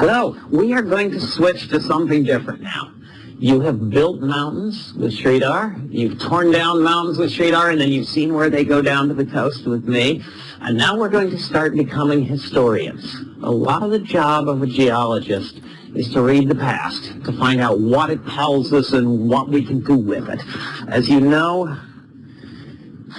Hello, we are going to switch to something different now. You have built mountains with Sridhar, you've torn down mountains with Sridhar, and then you've seen where they go down to the coast with me. And now we're going to start becoming historians. A lot of the job of a geologist is to read the past, to find out what it tells us and what we can do with it. As you know,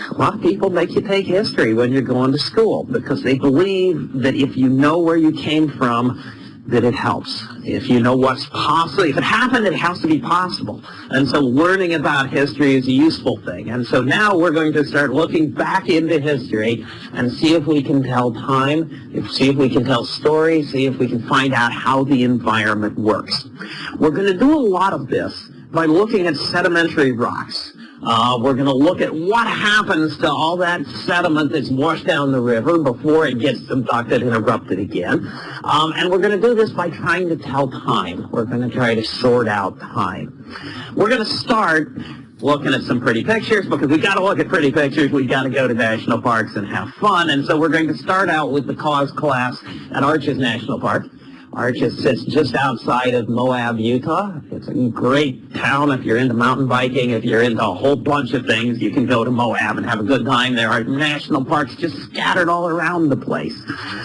a lot of people make you take history when you're going to school because they believe that if you know where you came from, that it helps. If you know what's possible, if it happened, it has to be possible. And so learning about history is a useful thing. And so now we're going to start looking back into history and see if we can tell time, see if we can tell stories, see if we can find out how the environment works. We're going to do a lot of this by looking at sedimentary rocks. Uh, we're going to look at what happens to all that sediment that's washed down the river before it gets subducted and erupted again. Um, and we're going to do this by trying to tell time. We're going to try to sort out time. We're going to start looking at some pretty pictures because we got to look at pretty pictures. we got to go to national parks and have fun. And so we're going to start out with the cause class at Arches National Park. Arches sits just outside of Moab, Utah. It's a great town if you're into mountain biking, if you're into a whole bunch of things, you can go to Moab and have a good time. There are national parks just scattered all around the place.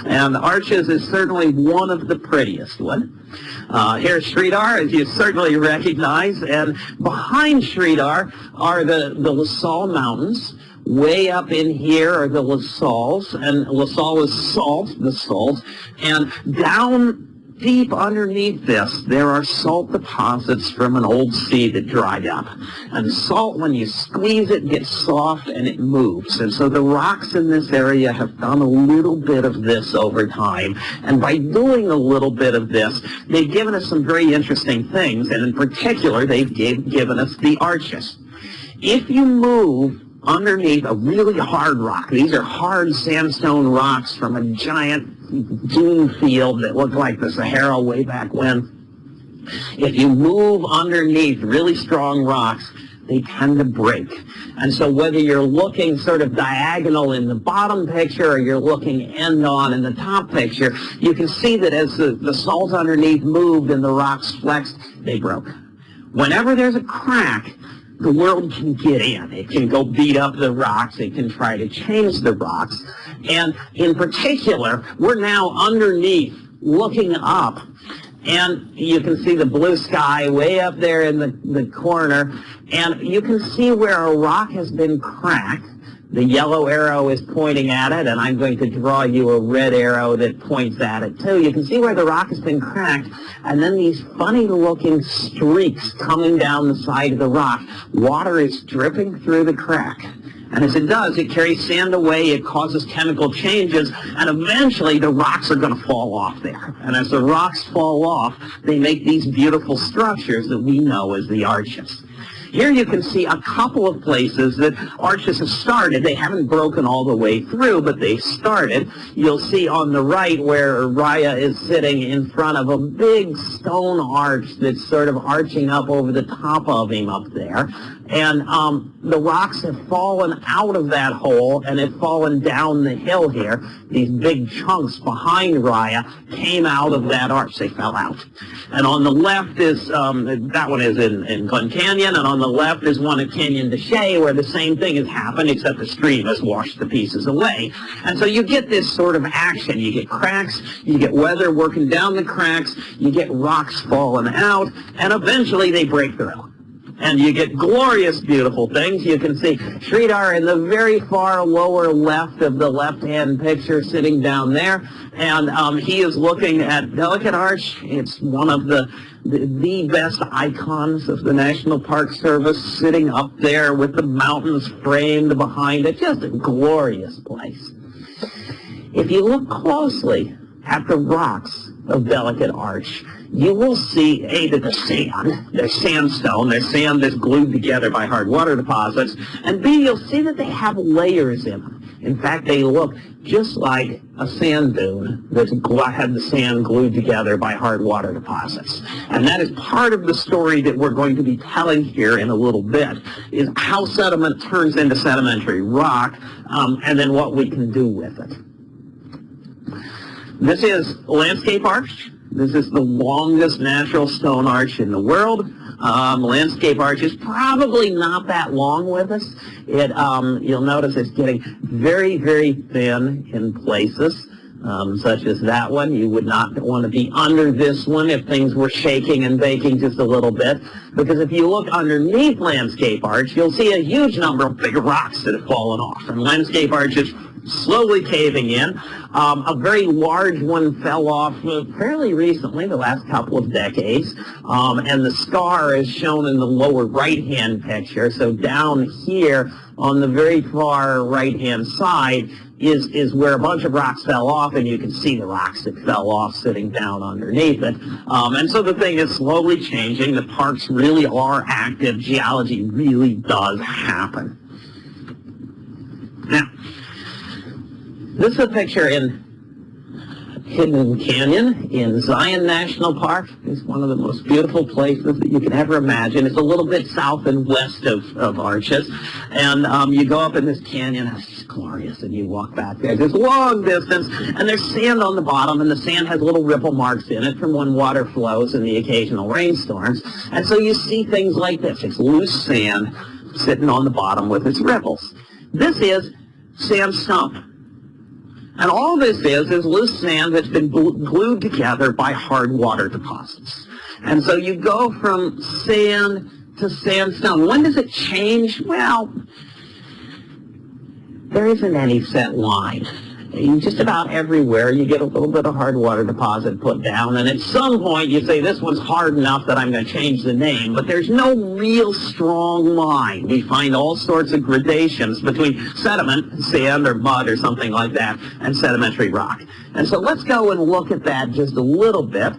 And Arches is certainly one of the prettiest one. Uh, here's Sridhar, as you certainly recognize, and behind Sridhar are the, the La Sal Mountains. Way up in here are the La Sals, and La Sal is salt, the salt, and down deep underneath this, there are salt deposits from an old sea that dried up. And salt, when you squeeze it, gets soft and it moves. And so the rocks in this area have done a little bit of this over time. And by doing a little bit of this, they've given us some very interesting things. And in particular, they've gave, given us the arches. If you move underneath a really hard rock. These are hard sandstone rocks from a giant dune field that looked like the Sahara way back when. If you move underneath really strong rocks, they tend to break. And so whether you're looking sort of diagonal in the bottom picture or you're looking end on in the top picture, you can see that as the, the salt underneath moved and the rocks flexed, they broke. Whenever there's a crack, the world can get in. It can go beat up the rocks. It can try to change the rocks. And in particular, we're now underneath looking up. And you can see the blue sky way up there in the, the corner. And you can see where a rock has been cracked. The yellow arrow is pointing at it, and I'm going to draw you a red arrow that points at it too. You can see where the rock has been cracked, and then these funny-looking streaks coming down the side of the rock. Water is dripping through the crack. And as it does, it carries sand away, it causes chemical changes, and eventually the rocks are going to fall off there. And as the rocks fall off, they make these beautiful structures that we know as the arches. Here you can see a couple of places that arches have started. They haven't broken all the way through, but they started. You'll see on the right where Raya is sitting in front of a big stone arch that's sort of arching up over the top of him up there. And um, the rocks have fallen out of that hole and have fallen down the hill here. These big chunks behind Raya came out of that arch. They fell out. And on the left is, um, that one is in, in Glen Canyon, and on the left is one at Canyon de Chelly where the same thing has happened except the stream has washed the pieces away. And so you get this sort of action. You get cracks, you get weather working down the cracks, you get rocks falling out, and eventually they break through and you get glorious, beautiful things. You can see Sridhar in the very far lower left of the left-hand picture sitting down there, and um, he is looking at Delicate Arch. It's one of the, the, the best icons of the National Park Service sitting up there with the mountains framed behind it. Just a glorious place. If you look closely at the rocks of Delicate Arch, you will see, A, that the sand, there's sandstone, there's sand that's glued together by hard water deposits, and B, you'll see that they have layers in them. In fact, they look just like a sand dune that's had the sand glued together by hard water deposits. And that is part of the story that we're going to be telling here in a little bit, is how sediment turns into sedimentary rock, um, and then what we can do with it. This is landscape arch This is the longest natural stone arch in the world. Um, landscape arch is probably not that long with us. It, um, you'll notice it's getting very, very thin in places um, such as that one. You would not want to be under this one if things were shaking and baking just a little bit. Because if you look underneath landscape arch, you'll see a huge number of big rocks that have fallen off. And landscape arch is slowly caving in. Um, a very large one fell off uh, fairly recently, the last couple of decades, um, and the scar is shown in the lower right-hand picture. So down here on the very far right-hand side is, is where a bunch of rocks fell off, and you can see the rocks that fell off sitting down underneath it. Um, and so the thing is slowly changing. The parks really are active. Geology really does happen. Now, this is a picture in Hidden Canyon in Zion National Park. It's one of the most beautiful places that you can ever imagine. It's a little bit south and west of, of Arches. And um, you go up in this canyon, it's just glorious, and you walk back there this long distance, and there's sand on the bottom, and the sand has little ripple marks in it from when water flows in the occasional rainstorms. And so you see things like this. It's loose sand sitting on the bottom with its ripples. This is sandstone. And all this is is loose sand that's been glued together by hard water deposits. And so you go from sand to sandstone. When does it change? Well, there isn't any set line just about everywhere you get a little bit of hard water deposit put down and at some point you say this one's hard enough that I'm going to change the name but there's no real strong line. We find all sorts of gradations between sediment, sand or mud or something like that and sedimentary rock. And so let's go and look at that just a little bit.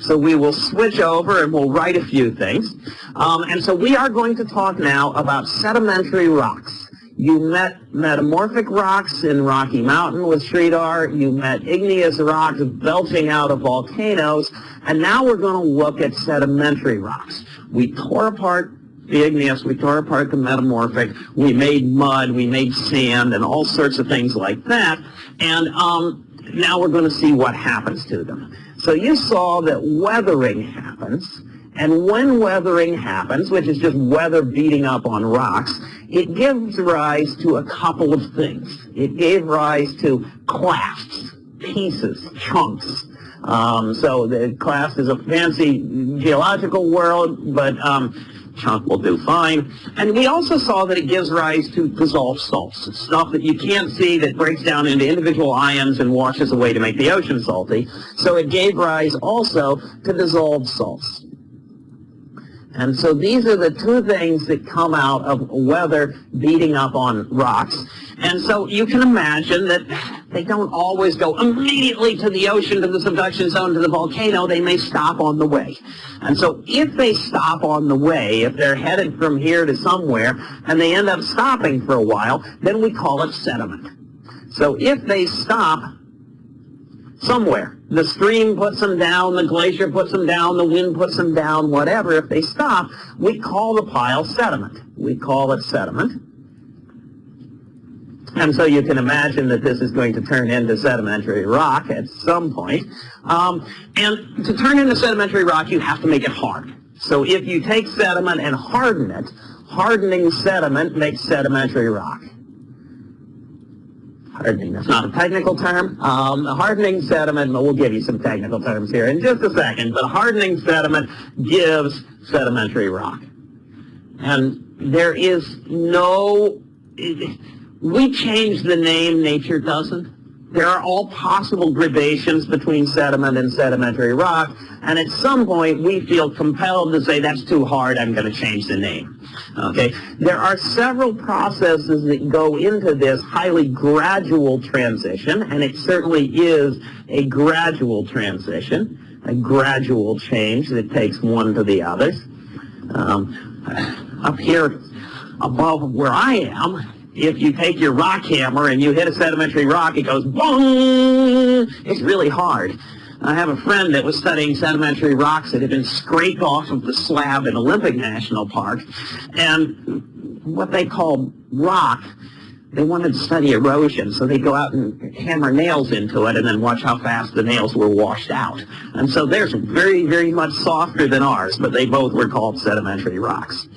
So we will switch over and we'll write a few things. Um, and so we are going to talk now about sedimentary rocks. You met metamorphic rocks in Rocky Mountain with Sridhar. You met igneous rocks belching out of volcanoes. And now we're going to look at sedimentary rocks. We tore apart the igneous, we tore apart the metamorphic, we made mud, we made sand, and all sorts of things like that. And um, now we're going to see what happens to them. So you saw that weathering happens. And when weathering happens, which is just weather beating up on rocks, it gives rise to a couple of things. It gave rise to clasts, pieces, chunks. Um, so the clast is a fancy geological word, but um, chunk will do fine. And we also saw that it gives rise to dissolved salts, stuff that you can't see that breaks down into individual ions and washes away to make the ocean salty. So it gave rise also to dissolved salts. And so these are the two things that come out of weather beating up on rocks. And so you can imagine that they don't always go immediately to the ocean, to the subduction zone, to the volcano. They may stop on the way. And so if they stop on the way, if they're headed from here to somewhere, and they end up stopping for a while, then we call it sediment. So if they stop somewhere. The stream puts them down, the glacier puts them down, the wind puts them down, whatever. If they stop, we call the pile sediment. We call it sediment. And so you can imagine that this is going to turn into sedimentary rock at some point. Um, and to turn into sedimentary rock, you have to make it hard. So if you take sediment and harden it, hardening sediment makes sedimentary rock hardening. That's not a technical term. Um, hardening sediment, we'll give you some technical terms here in just a second, but hardening sediment gives sedimentary rock. And there is no, we change the name, nature doesn't. There are all possible gradations between sediment and sedimentary rock, and at some point we feel compelled to say that's too hard, I'm going to change the name. Okay, There are several processes that go into this highly gradual transition, and it certainly is a gradual transition, a gradual change that takes one to the others. Um, up here above where I am, if you take your rock hammer and you hit a sedimentary rock, it goes boom. It's really hard. I have a friend that was studying sedimentary rocks that had been scraped off of the slab in Olympic National Park. And what they call rock, they wanted to study erosion, so they'd go out and hammer nails into it and then watch how fast the nails were washed out. And so theirs are very, very much softer than ours, but they both were called sedimentary rocks.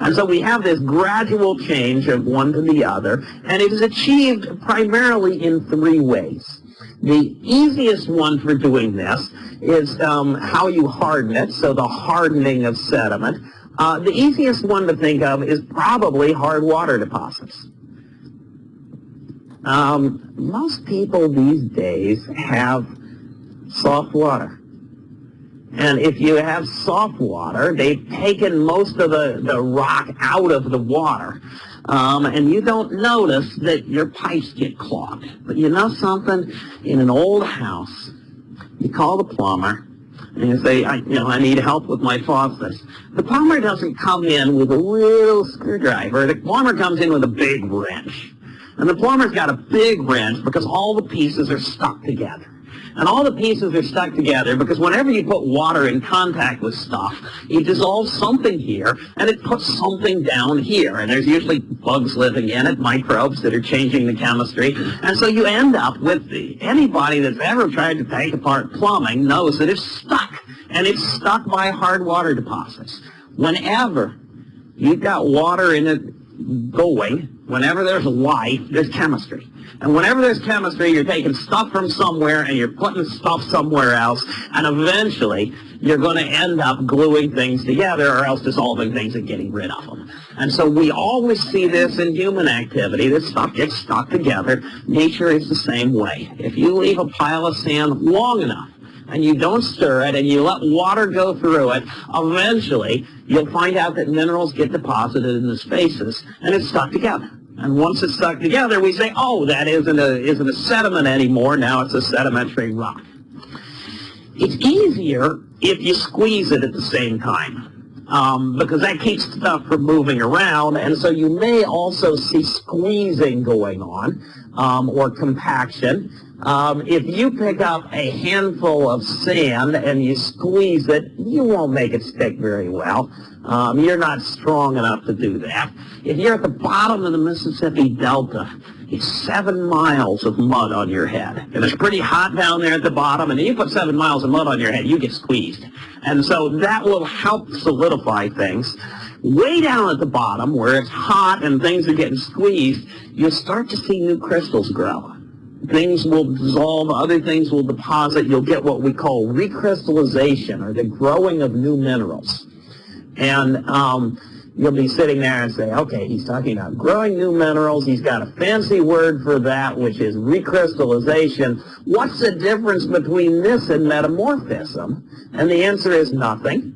And so we have this gradual change of one to the other, and it is achieved primarily in three ways. The easiest one for doing this is um, how you harden it, so the hardening of sediment. Uh, the easiest one to think of is probably hard water deposits. Um, most people these days have soft water. And if you have soft water, they've taken most of the, the rock out of the water. Um, and you don't notice that your pipes get clogged. But you know something? In an old house, you call the plumber, and you say, I, you know, I need help with my faucets. The plumber doesn't come in with a little screwdriver. The plumber comes in with a big wrench. And the plumber's got a big wrench because all the pieces are stuck together. And all the pieces are stuck together because whenever you put water in contact with stuff, you dissolve something here and it puts something down here. And there's usually bugs living in it, microbes that are changing the chemistry. And so you end up with the, anybody that's ever tried to take apart plumbing knows that it's stuck. And it's stuck by hard water deposits. Whenever you've got water in it going, whenever there's life, there's chemistry. And whenever there's chemistry, you're taking stuff from somewhere and you're putting stuff somewhere else, and eventually you're going to end up gluing things together or else dissolving things and getting rid of them. And so we always see this in human activity, that stuff gets stuck together. Nature is the same way. If you leave a pile of sand long enough, and you don't stir it and you let water go through it, eventually you'll find out that minerals get deposited in the spaces and it's stuck together. And once it's stuck together, we say, oh, that isn't a, isn't a sediment anymore. Now it's a sedimentary rock. It's easier if you squeeze it at the same time. Um, because that keeps stuff from moving around, and so you may also see squeezing going on, um, or compaction. Um, if you pick up a handful of sand and you squeeze it, you won't make it stick very well. Um, you're not strong enough to do that. If you're at the bottom of the Mississippi Delta, it's seven miles of mud on your head. And it's pretty hot down there at the bottom, and you put seven miles of mud on your head, you get squeezed. And so that will help solidify things. Way down at the bottom, where it's hot and things are getting squeezed, you'll start to see new crystals grow things will dissolve, other things will deposit. You'll get what we call recrystallization, or the growing of new minerals. And um, you'll be sitting there and say, okay, he's talking about growing new minerals. He's got a fancy word for that, which is recrystallization. What's the difference between this and metamorphism? And the answer is nothing.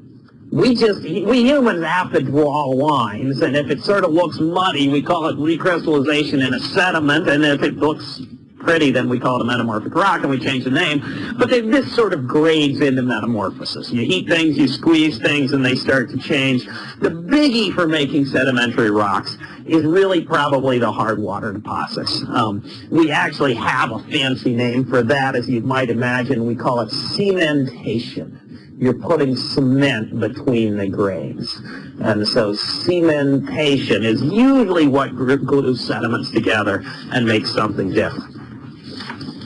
We just, we humans have to draw lines, and if it sort of looks muddy, we call it recrystallization in a sediment, and if it looks pretty, then we call it a metamorphic rock, and we change the name. But they, this sort of grades into metamorphosis. You heat things, you squeeze things, and they start to change. The biggie for making sedimentary rocks is really probably the hard water deposits. Um, we actually have a fancy name for that, as you might imagine. We call it cementation you're putting cement between the grains. And so cementation is usually what glues sediments together and makes something different.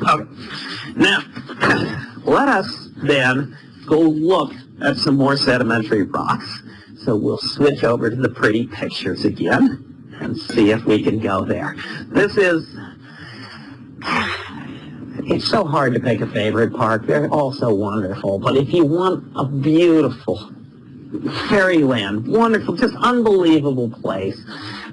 Okay. Now, let us then go look at some more sedimentary rocks. So we'll switch over to the pretty pictures again and see if we can go there. This is, it's so hard to pick a favorite park. They're all so wonderful. But if you want a beautiful fairyland, wonderful, just unbelievable place,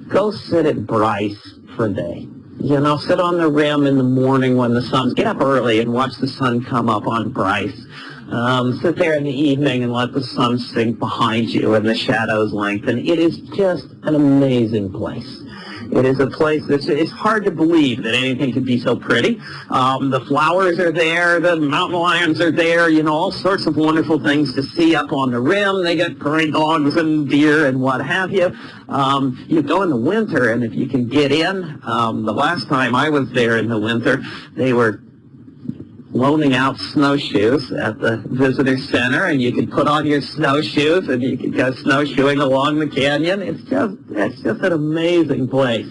go sit at Bryce for a day. You know, sit on the rim in the morning when the sun's, get up early and watch the sun come up on Bryce. Um, sit there in the evening and let the sun sink behind you and the shadows lengthen. It is just an amazing place. It is a place that's it's hard to believe that anything could be so pretty. Um, the flowers are there, the mountain lions are there, you know, all sorts of wonderful things to see up on the rim. They got prairie dogs and deer and what have you. Um, you go in the winter, and if you can get in, um, the last time I was there in the winter, they were loaning out snowshoes at the visitor center and you can put on your snowshoes and you can go snowshoeing along the canyon. It's just, it's just an amazing place.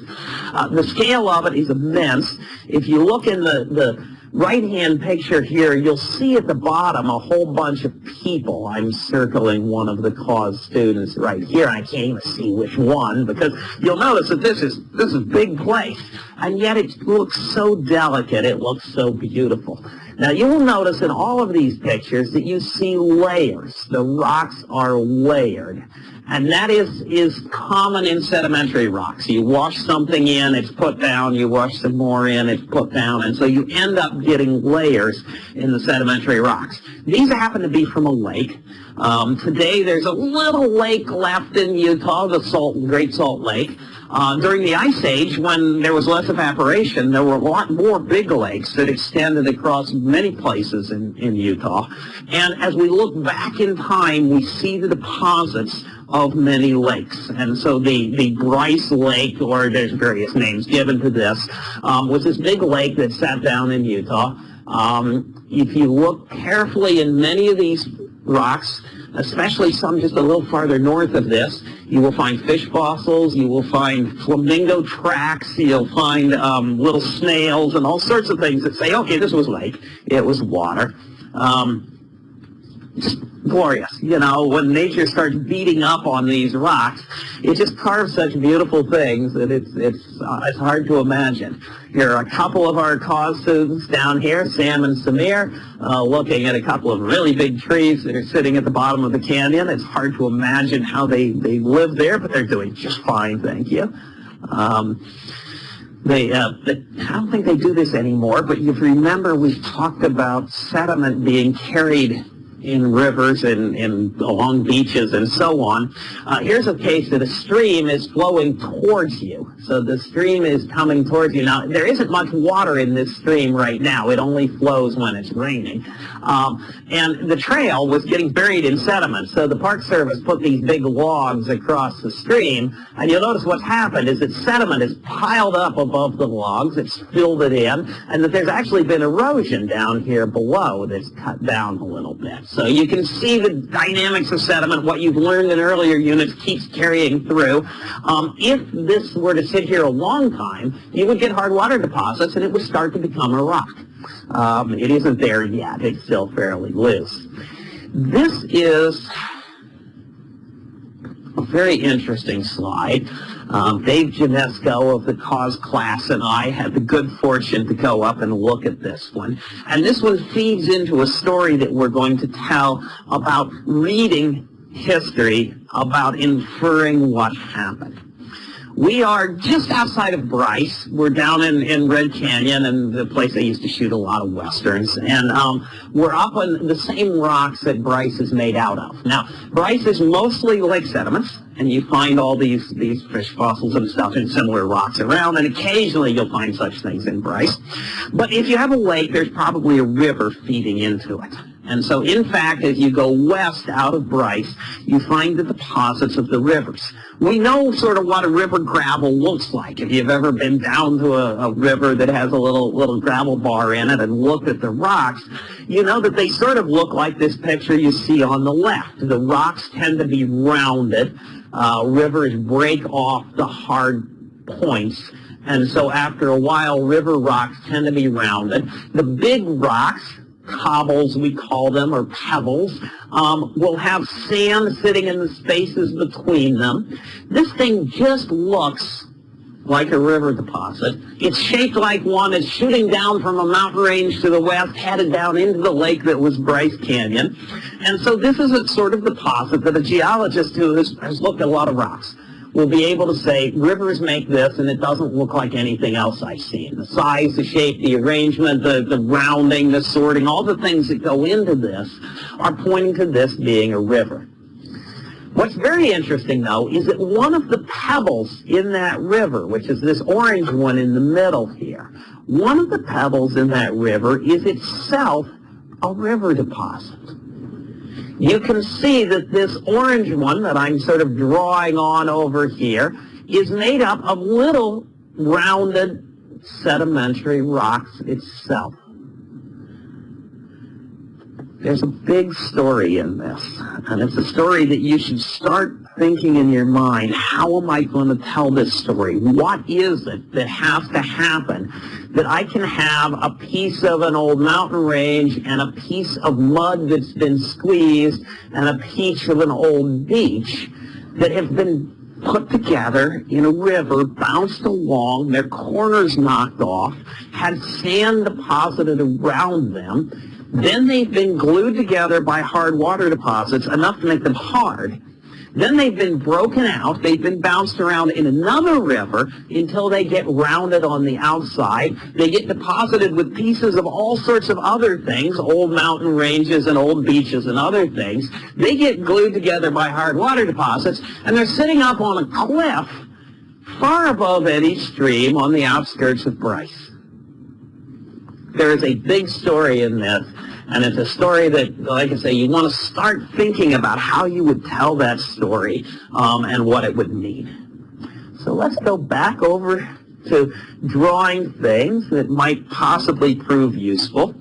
Uh, the scale of it is immense. If you look in the, the right-hand picture here, you'll see at the bottom a whole bunch of people. I'm circling one of the cause students right here. I can't even see which one because you'll notice that this is this is a big place, and yet it looks so delicate. It looks so beautiful. Now you will notice in all of these pictures that you see layers. The rocks are layered. And that is, is common in sedimentary rocks. You wash something in, it's put down, you wash some more in, it's put down, and so you end up getting layers in the sedimentary rocks. These happen to be from a lake. Um, today there's a little lake left in Utah, the Salt, Great Salt Lake. Uh, during the Ice Age, when there was less evaporation, there were a lot more big lakes that extended across many places in, in Utah. And as we look back in time, we see the deposits of many lakes. And so the, the Bryce Lake, or there's various names given to this, um, was this big lake that sat down in Utah. Um, if you look carefully in many of these rocks, especially some just a little farther north of this. You will find fish fossils, you will find flamingo tracks, you'll find um, little snails and all sorts of things that say, okay, this was lake, it was water. Um, glorious. You know, when nature starts beating up on these rocks, it just carves such beautiful things that it's it's uh, it's hard to imagine. Here are a couple of our cause students down here, Sam and Samir, uh, looking at a couple of really big trees that are sitting at the bottom of the canyon. It's hard to imagine how they, they live there, but they're doing just fine, thank you. Um, they, uh, I don't think they do this anymore, but you remember we've talked about sediment being carried in rivers and, and along beaches and so on. Uh, here's a case that a stream is flowing towards you. So the stream is coming towards you. Now, there isn't much water in this stream right now. It only flows when it's raining. Um, and the trail was getting buried in sediment. So the Park Service put these big logs across the stream. And you'll notice what's happened is that sediment is piled up above the logs. It's filled it in. And that there's actually been erosion down here below that's cut down a little bit. So you can see the dynamics of sediment, what you've learned in earlier units keeps carrying through. Um, if this were to sit here a long time, you would get hard water deposits and it would start to become a rock. Um, it isn't there yet. It's still fairly loose. This is a very interesting slide. Um, Dave Janesco of the cause class and I had the good fortune to go up and look at this one. And this one feeds into a story that we're going to tell about reading history, about inferring what happened. We are just outside of Bryce. We're down in, in Red Canyon and the place they used to shoot a lot of westerns. And um, we're up on the same rocks that Bryce is made out of. Now, Bryce is mostly lake sediments, and you find all these, these fish fossils and stuff in similar rocks around, and occasionally you'll find such things in Bryce. But if you have a lake, there's probably a river feeding into it. And so, in fact, as you go west out of Bryce, you find the deposits of the rivers. We know sort of what a river gravel looks like. If you've ever been down to a, a river that has a little little gravel bar in it and looked at the rocks, you know that they sort of look like this picture you see on the left. The rocks tend to be rounded. Uh, rivers break off the hard points. And so after a while, river rocks tend to be rounded. The big rocks cobbles, we call them, or pebbles, um, will have sand sitting in the spaces between them. This thing just looks like a river deposit. It's shaped like one. It's shooting down from a mountain range to the west, headed down into the lake that was Bryce Canyon. And so this is a sort of deposit that a geologist who has, has looked at a lot of rocks will be able to say, rivers make this, and it doesn't look like anything else I've seen. The size, the shape, the arrangement, the, the rounding, the sorting, all the things that go into this are pointing to this being a river. What's very interesting, though, is that one of the pebbles in that river, which is this orange one in the middle here, one of the pebbles in that river is itself a river deposit you can see that this orange one that I'm sort of drawing on over here is made up of little rounded sedimentary rocks itself. There's a big story in this. And it's a story that you should start thinking in your mind, how am I going to tell this story? What is it that has to happen that I can have a piece of an old mountain range and a piece of mud that's been squeezed and a piece of an old beach that have been put together in a river, bounced along, their corners knocked off, had sand deposited around them, then they've been glued together by hard water deposits, enough to make them hard, then they've been broken out. They've been bounced around in another river until they get rounded on the outside. They get deposited with pieces of all sorts of other things, old mountain ranges and old beaches and other things. They get glued together by hard water deposits, and they're sitting up on a cliff far above any Stream on the outskirts of Bryce. There is a big story in this and it's a story that, like I say, you want to start thinking about how you would tell that story um, and what it would mean. So let's go back over to drawing things that might possibly prove useful.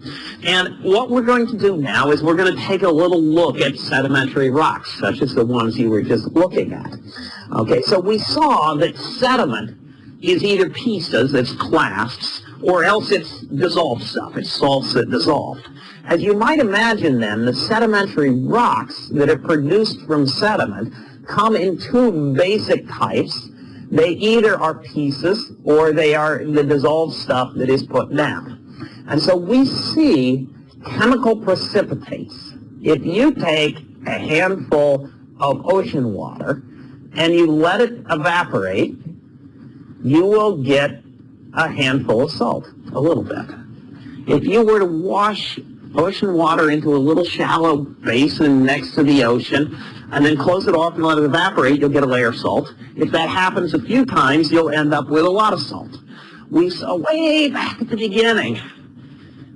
And what we're going to do now is we're going to take a little look at sedimentary rocks, such as the ones you were just looking at. Okay, so we saw that sediment is either pieces, it's clasts, or else it's dissolved stuff, it's salts that dissolved. As you might imagine then, the sedimentary rocks that are produced from sediment come in two basic types. They either are pieces or they are the dissolved stuff that is put down. And so we see chemical precipitates. If you take a handful of ocean water and you let it evaporate, you will get a handful of salt, a little bit. If you were to wash ocean water into a little shallow basin next to the ocean and then close it off and let it evaporate, you'll get a layer of salt. If that happens a few times, you'll end up with a lot of salt. We saw uh, way back at the beginning,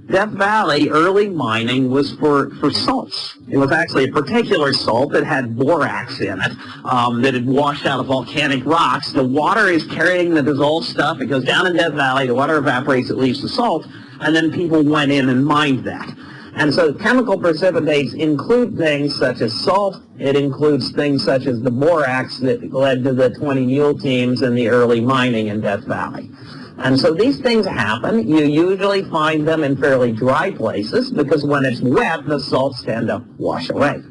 Death Valley early mining was for, for salts. It was actually a particular salt that had borax in it um, that had washed out of volcanic rocks. The water is carrying the dissolved stuff. It goes down in Death Valley. The water evaporates. It leaves the salt. And then people went in and mined that. And so chemical precipitates include things such as salt. It includes things such as the borax that led to the 20 mule teams and the early mining in Death Valley. And so these things happen. You usually find them in fairly dry places because when it's wet, the salts tend to wash away.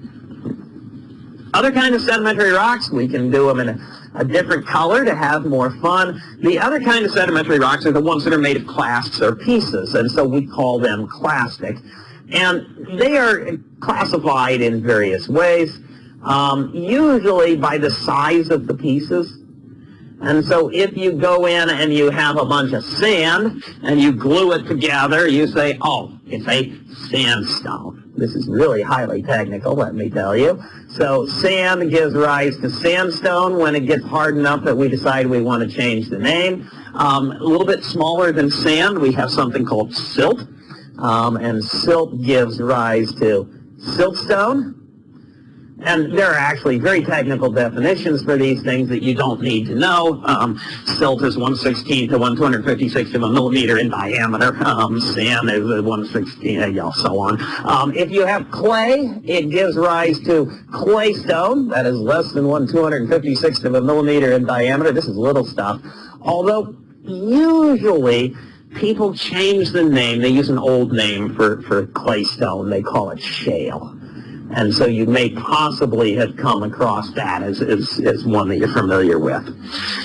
Other kind of sedimentary rocks, we can do them in a, a, different color to have more fun. The other kind of sedimentary rocks are the ones that are made of clasts or pieces, and so we call them clastic. And they are classified in various ways, um, usually by the size of the pieces. And so if you go in and you have a bunch of sand and you glue it together, you say, oh, it's a sandstone. This is really highly technical, let me tell you. So sand gives rise to sandstone when it gets hard enough that we decide we want to change the name. Um, a little bit smaller than sand, we have something called silt. Um, and silt gives rise to siltstone. And there are actually very technical definitions for these things that you don't need to know. Um, silt is 116 to 1 256 of a millimeter in diameter. Um, sand is 116, and uh, so on. Um, if you have clay, it gives rise to claystone. That is less than 1 256 of a millimeter in diameter. This is little stuff. Although usually people change the name. They use an old name for, for claystone. They call it shale. And so you may possibly have come across that as, as, as one that you're familiar with.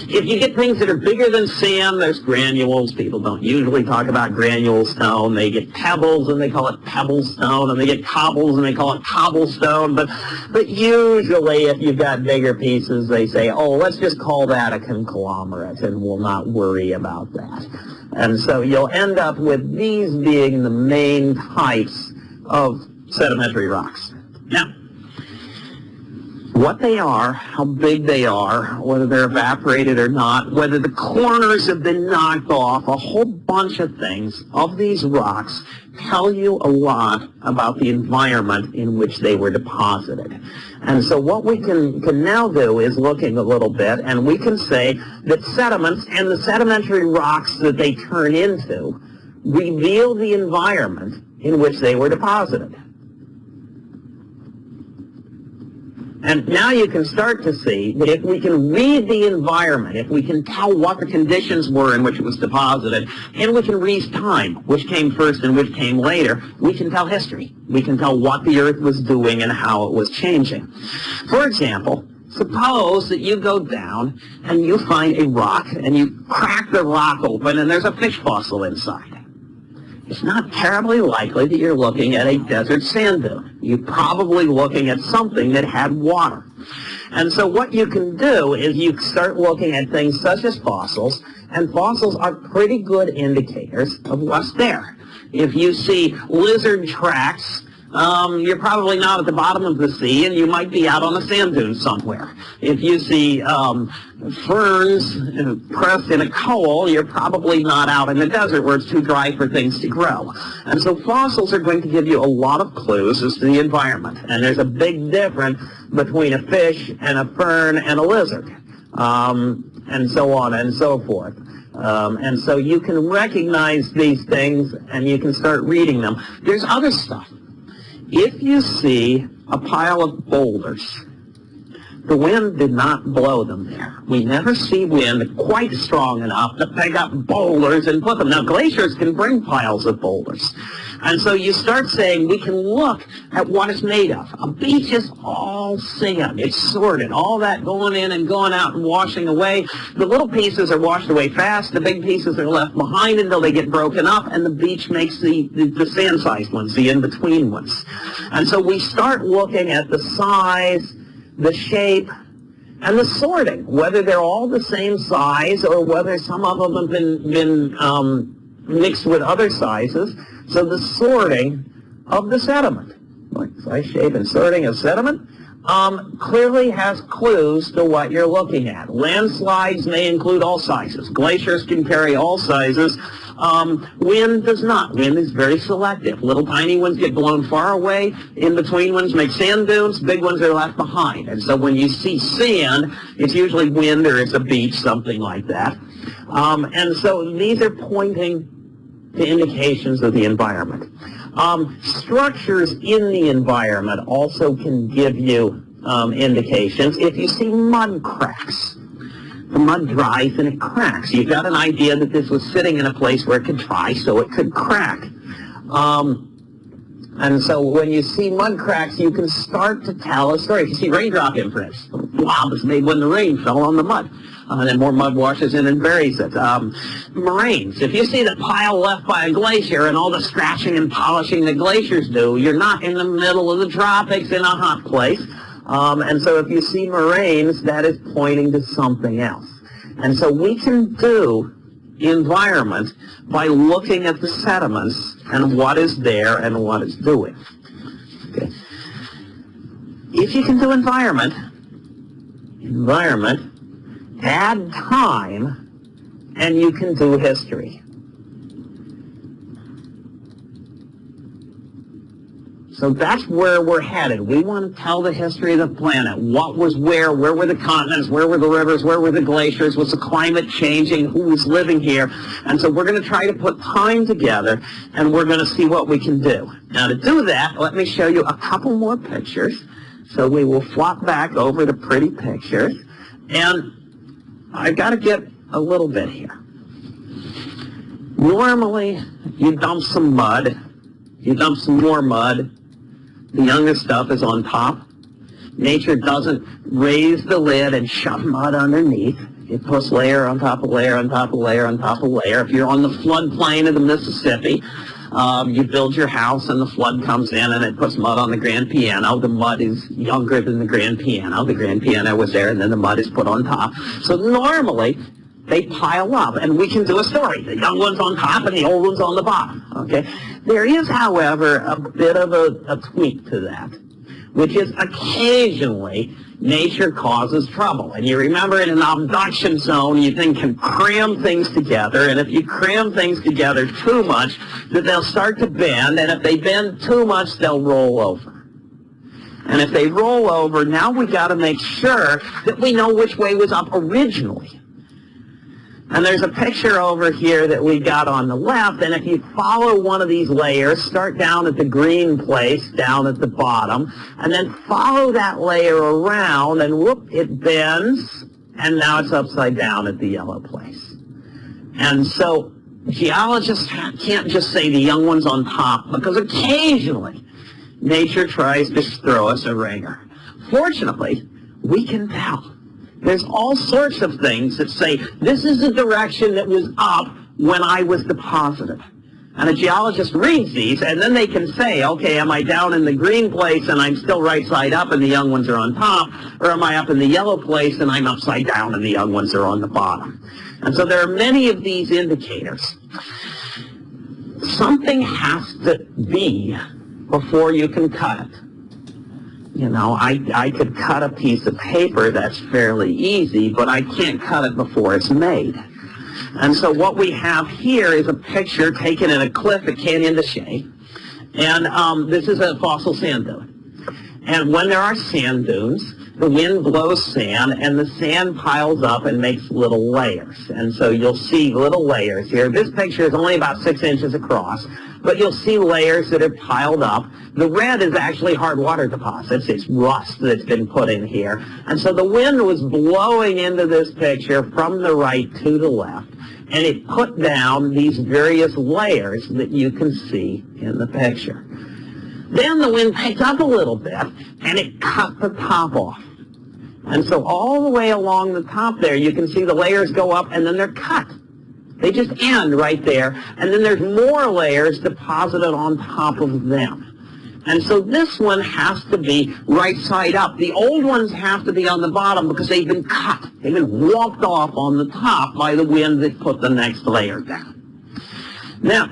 If you get things that are bigger than sand, there's granules. People don't usually talk about granule stone. They get pebbles and they call it pebble stone, and they get cobbles and they call it cobblestone. But, but usually if you've got bigger pieces, they say, oh, let's just call that a conglomerate and we'll not worry about that. And so you'll end up with these being the main types of sedimentary rocks. What they are, how big they are, whether they're evaporated or not, whether the corners have been knocked off, a whole bunch of things of these rocks tell you a lot about the environment in which they were deposited. And so what we can, can now do is looking a little bit, and we can say that sediments and the sedimentary rocks that they turn into reveal the environment in which they were deposited. And now you can start to see that if we can read the environment, if we can tell what the conditions were in which it was deposited, and we can read time, which came first and which came later, we can tell history. We can tell what the Earth was doing and how it was changing. For example, suppose that you go down and you find a rock and you crack the rock open and there's a fish fossil inside it's not terribly likely that you're looking at a desert sand dune. You're probably looking at something that had water. And so what you can do is you start looking at things such as fossils, and fossils are pretty good indicators of what's there. If you see lizard tracks um, you're probably not at the bottom of the sea, and you might be out on a sand dune somewhere. If you see um, ferns pressed in a coal, you're probably not out in the desert where it's too dry for things to grow. And so fossils are going to give you a lot of clues as to the environment. And there's a big difference between a fish and a fern and a lizard, um, and so on and so forth. Um, and so you can recognize these things and you can start reading them. There's other stuff if you see a pile of boulders, the wind did not blow them there. We never see wind quite strong enough to pick up boulders and put them. Now, glaciers can bring piles of boulders. And so you start saying we can look at what it's made of. A beach is all sand. It's sorted. All that going in and going out and washing away. The little pieces are washed away fast. The big pieces are left behind until they get broken up. And the beach makes the, the, the sand-sized ones, the in-between ones. And so we start looking at the size, the shape, and the sorting, whether they're all the same size or whether some of them have been, been um, mixed with other sizes. So the sorting of the sediment, like size, shape, and sorting of sediment, um, clearly has clues to what you're looking at. Landslides may include all sizes. Glaciers can carry all sizes. Um, wind does not. Wind is very selective. Little tiny ones get blown far away. In between ones make sand dunes. Big ones are left behind. And so when you see sand, it's usually wind or it's a beach, something like that. Um, and so these are pointing to indications of the environment. Um, structures in the environment also can give you um, indications. If you see mud cracks, the mud dries and it cracks. You've got an idea that this was sitting in a place where it could dry, so it could crack. Um, and so when you see mud cracks, you can start to tell a story. You see raindrop imprints, wow, this made when the rain fell on the mud uh, and then more mud washes in and buries it. Um, moraines. If you see the pile left by a glacier and all the scratching and polishing the glaciers do, you're not in the middle of the tropics in a hot place. Um, and so if you see moraines, that is pointing to something else. And so we can do environment by looking at the sediments and what is there and what is doing. Okay. If you can do environment, environment add time, and you can do history. So that's where we're headed. We want to tell the history of the planet. What was where? Where were the continents? Where were the rivers? Where were the glaciers? Was the climate changing? Who was living here? And so we're going to try to put time together, and we're going to see what we can do. Now to do that, let me show you a couple more pictures. So we will flop back over to pretty pictures. And I've got to get a little bit here. Normally, you dump some mud, you dump some more mud, the younger stuff is on top. Nature doesn't raise the lid and shove mud underneath. It puts layer on top of layer on top of layer on top of layer. If you're on the floodplain of the Mississippi, um, you build your house and the flood comes in and it puts mud on the grand piano. The mud is younger than the grand piano. The grand piano was there and then the mud is put on top. So normally they pile up and we can do a story. The young one's on top and the old one's on the bottom. Okay. There is, however, a bit of a, a tweak to that, which is occasionally nature causes trouble. And you remember in an subduction zone, you think can cram things together, and if you cram things together too much, that they'll start to bend, and if they bend too much, they'll roll over. And if they roll over, now we got to make sure that we know which way was up originally. And there's a picture over here that we got on the left, and if you follow one of these layers, start down at the green place, down at the bottom, and then follow that layer around, and whoop, it bends, and now it's upside down at the yellow place. And so geologists can't just say the young one's on top, because occasionally nature tries to throw us a ringer. Fortunately, we can tell. There's all sorts of things that say, this is the direction that was up when I was deposited. And a geologist reads these, and then they can say, okay, am I down in the green place and I'm still right side up and the young ones are on top, or am I up in the yellow place and I'm upside down and the young ones are on the bottom? And so there are many of these indicators. Something has to be before you can cut it you know, I, I could cut a piece of paper that's fairly easy, but I can't cut it before it's made. And so what we have here is a picture taken in a cliff at Canyon de Chelly. And um, this is a fossil sand dune. And when there are sand dunes, the wind blows sand, and the sand piles up and makes little layers. And so you'll see little layers here. This picture is only about six inches across, but you'll see layers that are piled up. The red is actually hard water deposits. It's rust that's been put in here. And so the wind was blowing into this picture from the right to the left, and it put down these various layers that you can see in the picture. Then the wind picked up a little bit, and it cut the top off. And so all the way along the top there, you can see the layers go up, and then they're cut. They just end right there, and then there's more layers deposited on top of them. And so this one has to be right side up. The old ones have to be on the bottom because they've been cut. They've been walked off on the top by the wind that put the next layer down. Now,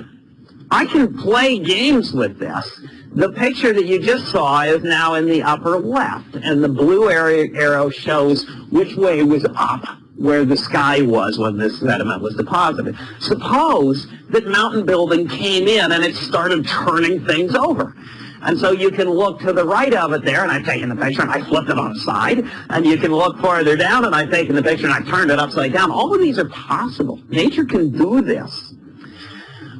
I can play games with this. The picture that you just saw is now in the upper left, and the blue arrow shows which way was up where the sky was when this sediment was deposited. Suppose that mountain building came in and it started turning things over. And so you can look to the right of it there, and I've taken the picture and I flipped it on its side. And you can look farther down, and I've taken the picture and I turned it upside down. All of these are possible. Nature can do this.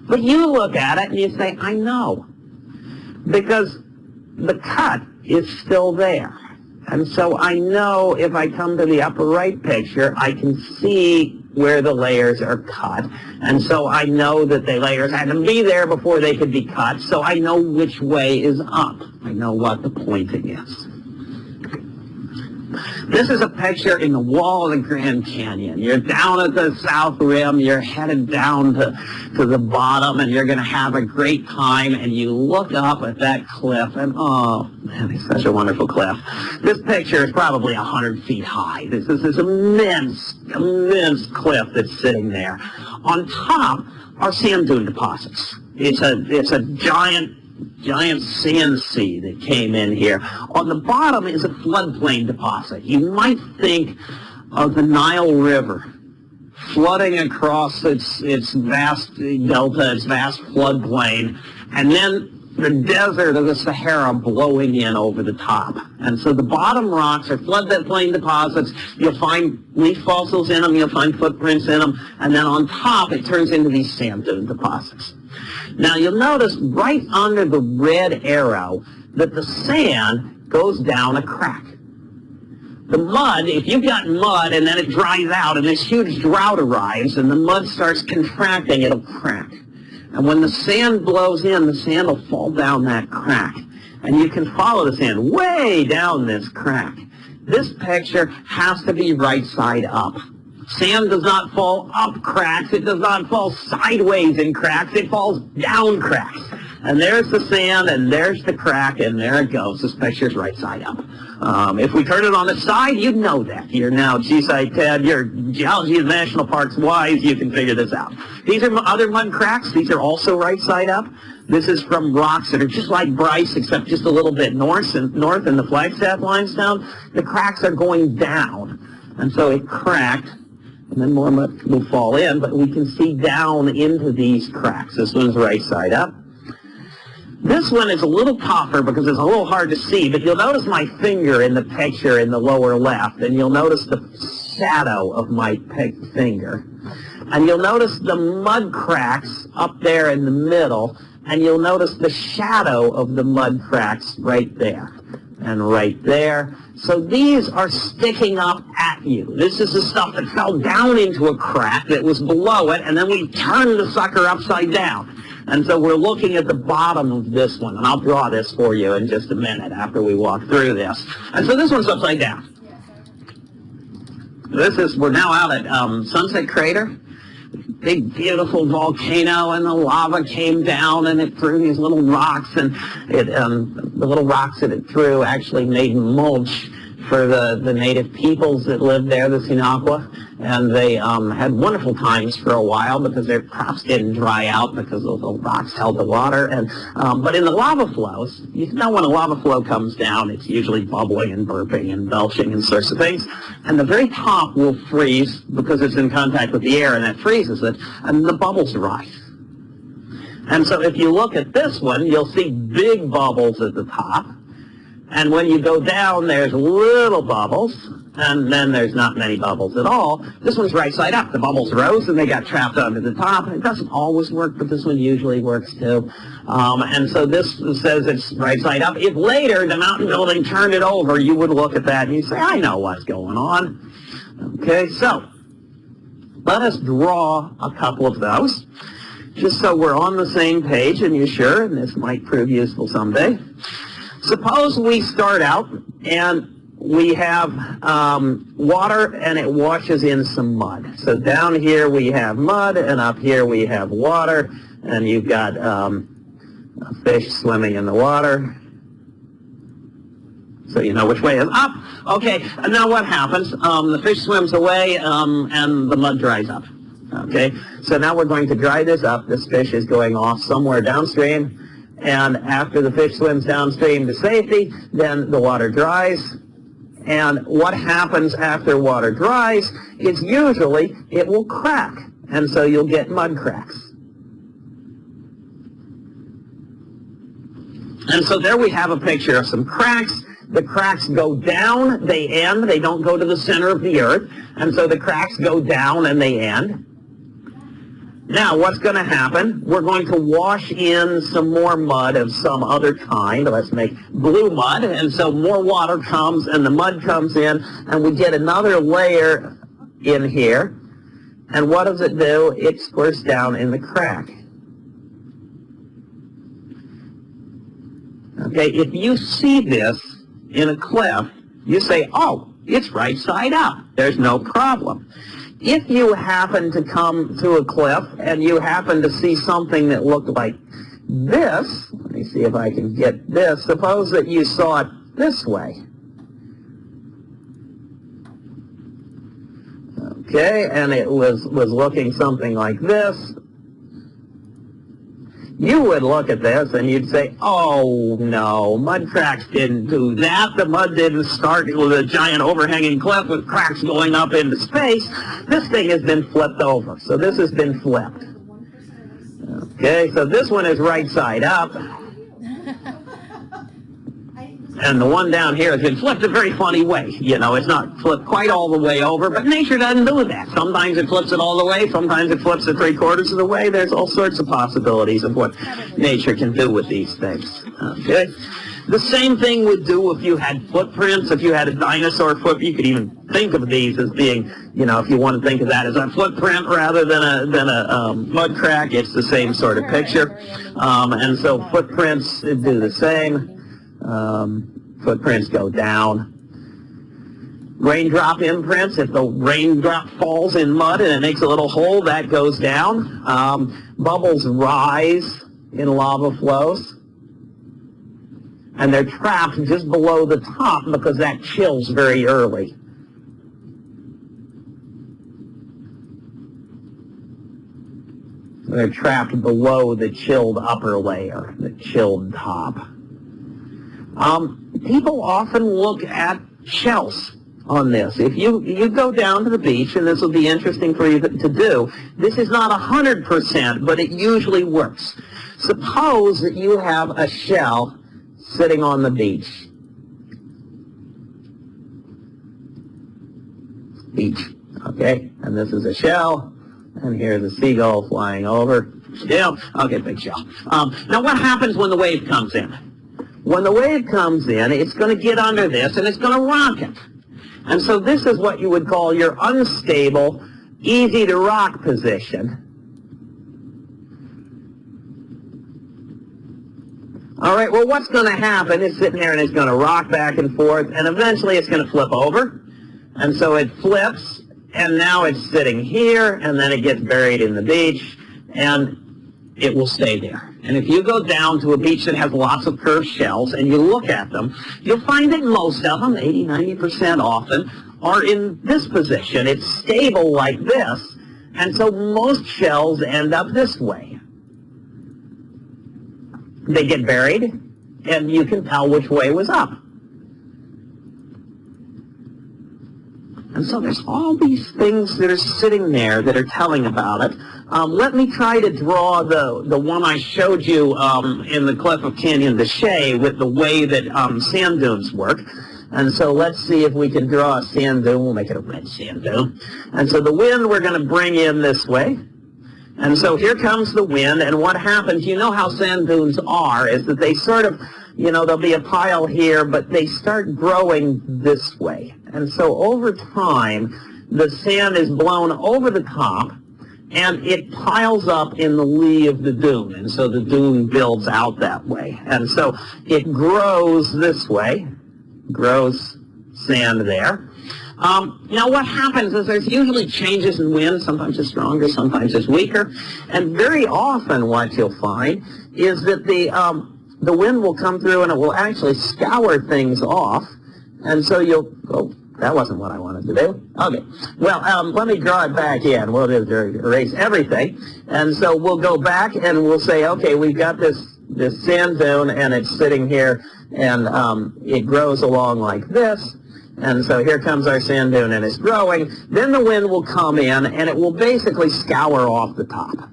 But you look at it and you say, I know. Because the cut is still there. And so I know if I come to the upper right picture, I can see where the layers are cut. And so I know that the layers had to be there before they could be cut, so I know which way is up. I know what the pointing is. This is a picture in the wall of the Grand Canyon. You're down at the south rim, you're headed down to, to the bottom, and you're going to have a great time, and you look up at that cliff, and oh, man, it's such a wonderful cliff. This picture is probably 100 feet high. This is this immense, immense cliff that's sitting there. On top are sand dune deposits. It's a, it's a giant giant sand sea that came in here. On the bottom is a floodplain deposit. You might think of the Nile River flooding across its, its vast delta, its vast floodplain, and then the desert of the Sahara blowing in over the top. And so the bottom rocks are floodplain deposits. You'll find leaf fossils in them, you'll find footprints in them, and then on top it turns into these sand dune deposits. Now you'll notice right under the red arrow that the sand goes down a crack. The mud, if you've got mud and then it dries out and this huge drought arrives and the mud starts contracting, it'll crack. And when the sand blows in, the sand will fall down that crack. And you can follow the sand way down this crack. This picture has to be right side up. Sand does not fall up cracks. It does not fall sideways in cracks. It falls down cracks. And there's the sand, and there's the crack, and there it goes. This picture's right side up. Um, if we turn it on its side, you'd know that. You're now GSI Ted, you're Geology of National Parks wise, you can figure this out. These are other mud cracks. These are also right side up. This is from rocks that are just like Bryce, except just a little bit north and north in the Flagstaff limestone. The cracks are going down. And so it cracked and then more mud will fall in, but we can see down into these cracks. This one's right side up. This one is a little tougher because it's a little hard to see, but you'll notice my finger in the picture in the lower left, and you'll notice the shadow of my finger. And you'll notice the mud cracks up there in the middle, and you'll notice the shadow of the mud cracks right there and right there. So these are sticking up at you. This is the stuff that fell down into a crack that was below it, and then we turned the sucker upside down. And so we're looking at the bottom of this one, and I'll draw this for you in just a minute after we walk through this. And so this one's upside down. This is, we're now out at um, Sunset Crater. Big, beautiful volcano, and the lava came down, and it threw these little rocks, and it, um, the little rocks that it threw actually made mulch for the, the native peoples that lived there, the Sinagua, and they um, had wonderful times for a while because their crops didn't dry out because the rocks held the water. And um, But in the lava flows, you know when a lava flow comes down, it's usually bubbling and burping and belching and sorts of things. And the very top will freeze because it's in contact with the air, and that freezes it, and the bubbles rise. And so if you look at this one, you'll see big bubbles at the top. And when you go down, there's little bubbles, and then there's not many bubbles at all. This one's right side up. The bubbles rose, and they got trapped under the top. It doesn't always work, but this one usually works too. Um, and so this says it's right side up. If later the mountain building turned it over, you would look at that and you say, I know what's going on. Okay, so let us draw a couple of those, just so we're on the same page, and you're sure, and this might prove useful someday. Suppose we start out and we have um, water and it washes in some mud. So down here we have mud and up here we have water and you've got um, a fish swimming in the water. So you know which way is up. Okay, and now what happens? Um, the fish swims away um, and the mud dries up. Okay, so now we're going to dry this up. This fish is going off somewhere downstream and after the fish swims downstream to safety, then the water dries. And what happens after water dries is usually it will crack. And so you'll get mud cracks. And so there we have a picture of some cracks. The cracks go down, they end, they don't go to the center of the earth. And so the cracks go down and they end. Now, what's going to happen? We're going to wash in some more mud of some other kind. Let's make blue mud. And so more water comes and the mud comes in and we get another layer in here. And what does it do? It squirts down in the crack. Okay, if you see this in a cliff, you say, oh, it's right side up. There's no problem if you happen to come to a cliff and you happen to see something that looked like this, let me see if I can get this, suppose that you saw it this way. Okay, and it was, was looking something like this you would look at this and you'd say, oh no, mud cracks didn't do that. The mud didn't start with a giant overhanging cliff with cracks going up into space. This thing has been flipped over. So this has been flipped. Okay, so this one is right side up. And the one down here has been flipped a very funny way. You know, it's not flipped quite all the way over, but nature doesn't do that. Sometimes it flips it all the way, sometimes it flips it three quarters of the way. There's all sorts of possibilities of what nature can do with these things. Okay? The same thing would do if you had footprints, if you had a dinosaur foot. You could even think of these as being, you know, if you want to think of that as a footprint rather than a, than a um, mud crack, it's the same sort of picture. Um, and so footprints do the same um, footprints go down. Raindrop imprints, if the raindrop falls in mud and it makes a little hole, that goes down. Um, bubbles rise in lava flows. And they're trapped just below the top because that chills very early. They're trapped below the chilled upper layer, the chilled top. Um, people often look at shells on this. If you, you go down to the beach, and this will be interesting for you to, do, this is not 100%, but it usually works. Suppose that you have a shell sitting on the beach. Beach, okay? And this is a shell, And here's a seagull flying over. Yeah, okay, big shell. Um, now what happens when the wave comes in? When the wave comes in, it's going to get under this and it's going to rock it. And so this is what you would call your unstable, easy to rock position. All right, well, what's going to happen is sitting there and it's going to rock back and forth, and eventually it's going to flip over. And so it flips, and now it's sitting here, and then it gets buried in the beach, and it will stay there. And if you go down to a beach that has lots of curved shells and you look at them, you'll find that most of them, 80, 90% often, are in this position. It's stable like this, and so most shells end up this way they get buried, and you can tell which way was up. And so there's all these things that are sitting there that are telling about it. Um, let me try to draw the, the one I showed you um, in the Cliff of Canyon de Chelly with the way that um, sand dunes work. And so let's see if we can draw a sand dune. We'll make it a red sand dune. And so the wind we're going to bring in this way. And so here comes the wind, and what happens, you know how sand dunes are, is that they sort of, you know, there'll be a pile here, but they start growing this way. And so over time, the sand is blown over the top, and it piles up in the lee of the dune, and so the dune builds out that way. And so it grows this way, grows sand there. Um, now what happens is there's usually changes in wind, sometimes it's stronger, sometimes it's weaker, and very often what you'll find is that the, um, the wind will come through and it will actually scour things off, and so you'll, oh, that wasn't what I wanted to do. Okay. Well, um, let me draw it back in. We'll just erase everything. And so we'll go back and we'll say, okay, we've got this, this sand dune and it's sitting here and um, it grows along like this. And so here comes our sand dune and it's growing. Then the wind will come in and it will basically scour off the top.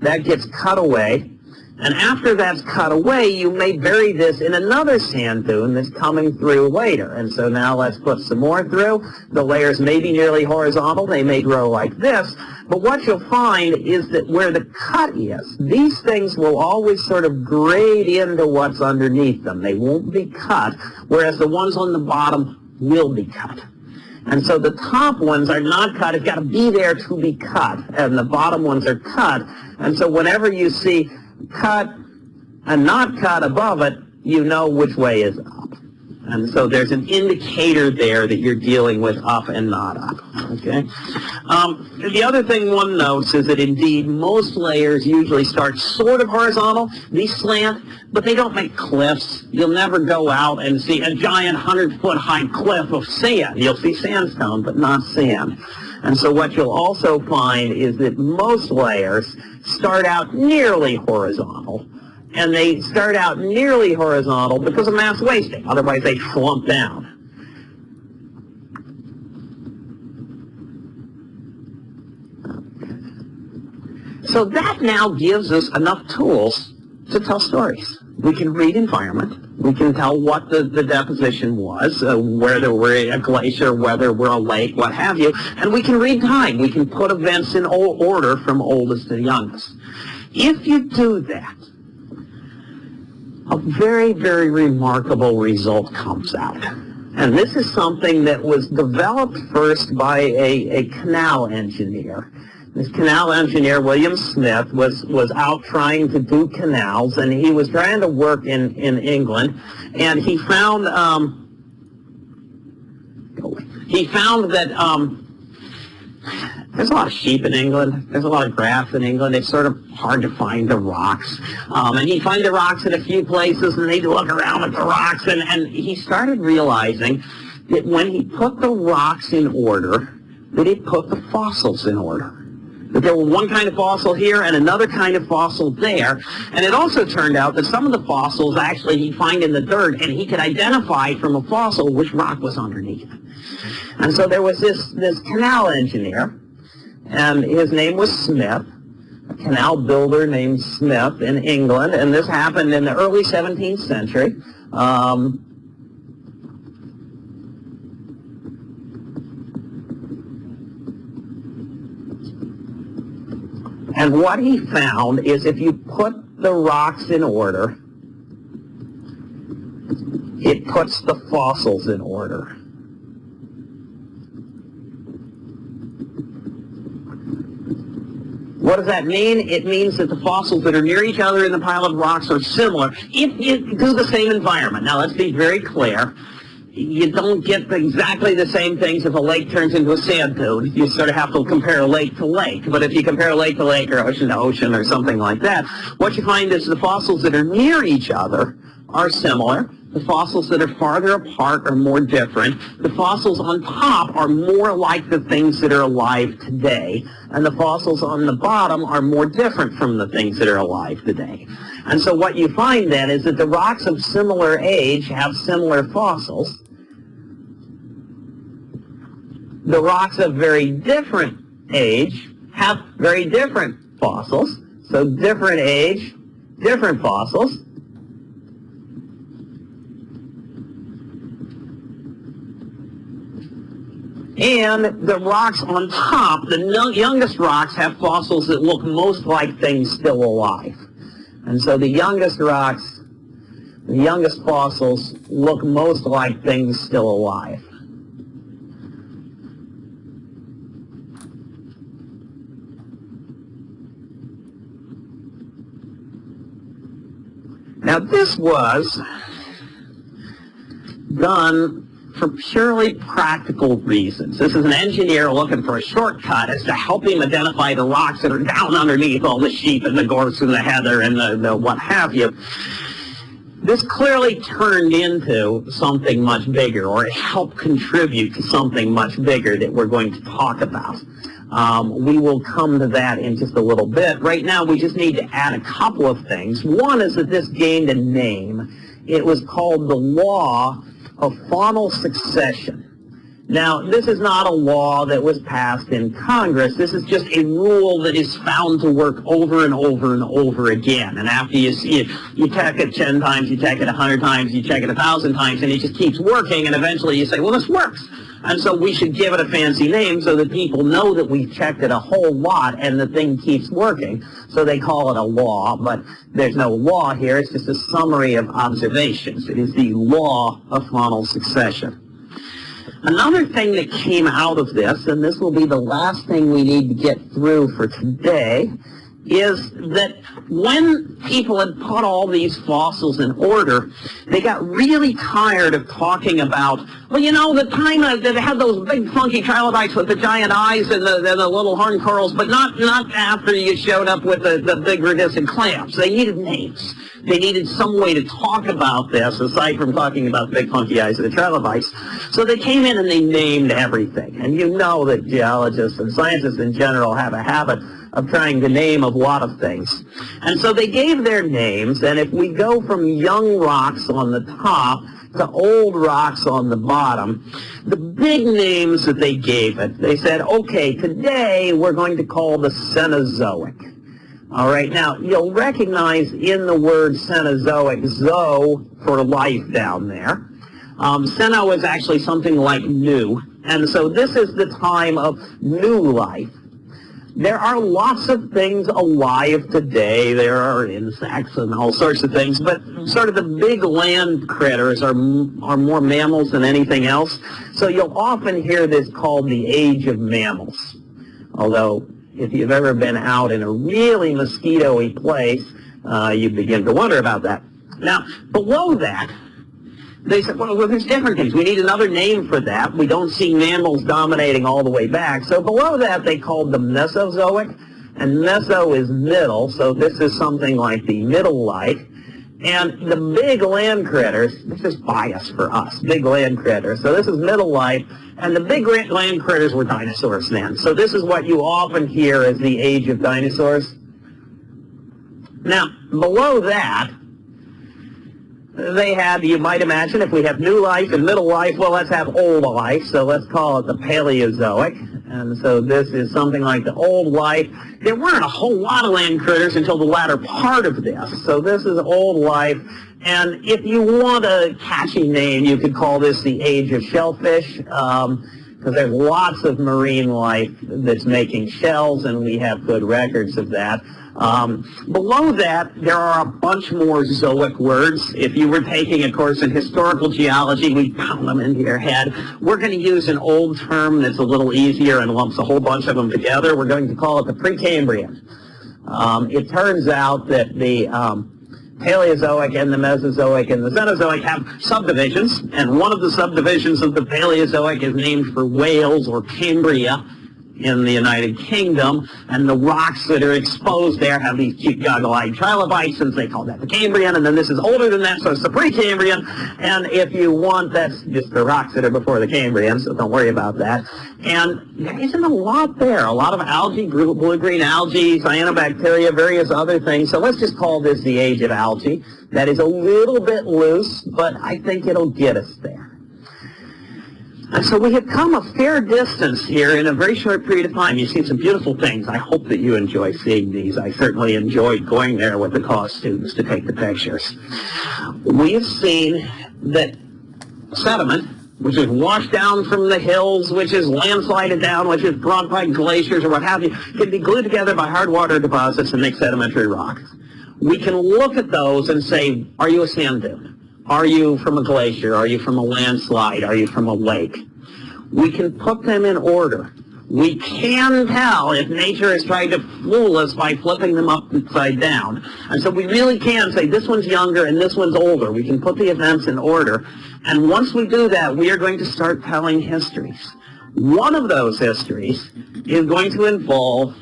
That gets cut away. And after that's cut away, you may bury this in another sand dune that's coming through later. And so now let's put some more through. The layers may be nearly horizontal. They may grow like this. But what you'll find is that where the cut is, these things will always sort of grade into what's underneath them. They won't be cut, whereas the ones on the bottom will be cut. And so the top ones are not cut. It's got to be there to be cut. And the bottom ones are cut. And so whenever you see cut and not cut above it, you know which way is up. And so there's an indicator there that you're dealing with up and not up. Okay. Um, the other thing one notes is that indeed most layers usually start sort of horizontal. These slant, but they don't make cliffs. You'll never go out and see a giant 100-foot high cliff of sand. You'll see sandstone, but not sand. And so what you'll also find is that most layers start out nearly horizontal and they start out nearly horizontal because of mass wasting. Otherwise, they slump down. So that now gives us enough tools to tell stories. We can read environment. We can tell what the, the deposition was, uh, whether we're a glacier, whether we're a lake, what have you. And we can read time. We can put events in order from oldest to youngest. If you do that, a very, very remarkable result comes out. And this is something that was developed first by a, a canal engineer. This canal engineer, William Smith, was, was out trying to do canals, and he was trying to work in, in England, and he found, um, he found that um, there's a lot of sheep in England. There's a lot of grass in England. It's sort of hard to find the rocks. Um, and he'd find the rocks in a few places, and he'd look around at the rocks, and, and he started realizing that when he put the rocks in order, that he put the fossils in order. There were one kind of fossil here and another kind of fossil there. And it also turned out that some of the fossils actually he'd find in the dirt, and he could identify from a fossil which rock was underneath. And so there was this, this canal engineer, and his name was Smith, a canal builder named Smith in England, and this happened in the early 17th century. Um, And what he found is if you put the rocks in order, it puts the fossils in order. What does that mean? It means that the fossils that are near each other in the pile of rocks are similar if you do the same environment. Now let's be very clear. You don't get exactly the same things if a lake turns into a sand dune. You sort of have to compare lake to lake. But if you compare lake to lake or ocean to ocean or something like that, what you find is the fossils that are near each other are similar. The fossils that are farther apart are more different. The fossils on top are more like the things that are alive today. And the fossils on the bottom are more different from the things that are alive today. And so what you find then is that the rocks of similar age have similar fossils. The rocks of very different age have very different fossils. So different age, different fossils. And the rocks on top, the youngest rocks have fossils that look most like things still alive. And so the youngest rocks, the youngest fossils look most like things still alive. Now this was done for purely practical reasons. This is an engineer looking for a shortcut as to help him identify the rocks that are down underneath all the sheep and the gorse and the heather and the, the what have you. This clearly turned into something much bigger, or it helped contribute to something much bigger that we're going to talk about. Um, we will come to that in just a little bit. Right now, we just need to add a couple of things. One is that this gained a name. It was called the Law of faunal succession. Now, this is not a law that was passed in Congress. This is just a rule that is found to work over and over and over again. And after you see it, you check it 10 times, you check it 100 times, you check it 1,000 times, and it just keeps working, and eventually you say, well, this works. And so we should give it a fancy name so that people know that we've checked it a whole lot and the thing keeps working. So they call it a law, but there's no law here. It's just a summary of observations. It is the law of faunal succession. Another thing that came out of this, and this will be the last thing we need to get through for today, is that when people had put all these fossils in order, they got really tired of talking about, well, you know, the time that they had those big funky trilobites with the giant eyes and the, the, the, little horn corals, but not, not after you showed up with the, the big rhodesian clamps. They needed names. They needed some way to talk about this, aside from talking about big funky eyes of the trilobites. So they came in and they named everything. And you know that geologists and scientists in general have a habit of trying to name a lot of things. And so they gave their names, and if we go from young rocks on the top to old rocks on the bottom, the big names that they gave it, they said, okay, today we're going to call the Cenozoic. All right, now you'll recognize in the word Cenozoic, zo for life down there. Um, Ceno is actually something like new, and so this is the time of new life. There are lots of things alive today. There are insects and all sorts of things, but sort of the big land critters are, are more mammals than anything else. So you'll often hear this called the age of mammals. Although, if you've ever been out in a really mosquito-y place, uh, you begin to wonder about that. Now, below that, they said, well, well, there's different things. We need another name for that. We don't see mammals dominating all the way back. So below that, they called the Mesozoic, and Meso is middle, so this is something like the middle-like. And the big land critters, this is bias for us, big land critters. So this is middle life, and the big land critters were dinosaurs then. So this is what you often hear as the age of dinosaurs. Now, below that, they have, you might imagine, if we have new life and middle life, well, let's have old life, so let's call it the Paleozoic. And so this is something like the old life. There weren't a whole lot of land critters until the latter part of this. So this is old life. And if you want a catchy name, you could call this the age of shellfish. Um, because there's lots of marine life that's making shells, and we have good records of that. Um, below that, there are a bunch more zoic words. If you were taking a course in historical geology, we'd pound them into your head. We're going to use an old term that's a little easier and lumps a whole bunch of them together. We're going to call it the Precambrian. Um, it turns out that the um, Paleozoic and the Mesozoic and the Cenozoic have subdivisions, and one of the subdivisions of the Paleozoic is named for Wales or Cambria in the United Kingdom, and the rocks that are exposed there have these cute goggle-eyed trilobites, and they call that the Cambrian, and then this is older than that, so it's the Precambrian, and if you want, that's just the rocks that are before the Cambrian, so don't worry about that. And there isn't a lot there, a lot of algae, blue-green algae, cyanobacteria, various other things, so let's just call this the age of algae. That is a little bit loose, but I think it'll get us there. And so we have come a fair distance here in a very short period of time. You've seen some beautiful things. I hope that you enjoy seeing these. I certainly enjoyed going there with the college students to take the pictures. We have seen that sediment, which is washed down from the hills, which is landslided down, which is brought by glaciers or what have you, can be glued together by hard water deposits and make sedimentary rocks. We can look at those and say, are you a sand dune? Are you from a glacier? Are you from a landslide? Are you from a lake? We can put them in order. We can tell if nature is trying to fool us by flipping them upside down. And so we really can say this one's younger and this one's older. We can put the events in order. And once we do that, we are going to start telling histories. One of those histories is going to involve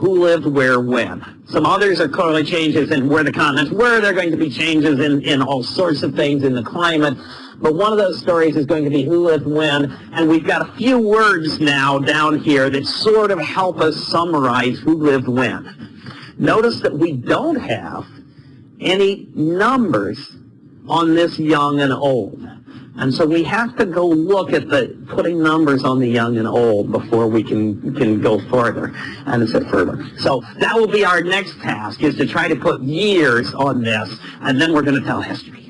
who lived where when. Some others are clearly changes in where the continents were. There are going to be changes in, in all sorts of things in the climate. But one of those stories is going to be who lived when. And we've got a few words now down here that sort of help us summarize who lived when. Notice that we don't have any numbers on this young and old. And so we have to go look at the putting numbers on the young and old before we can, can go further and sit further. So that will be our next task is to try to put years on this and then we're going to tell history.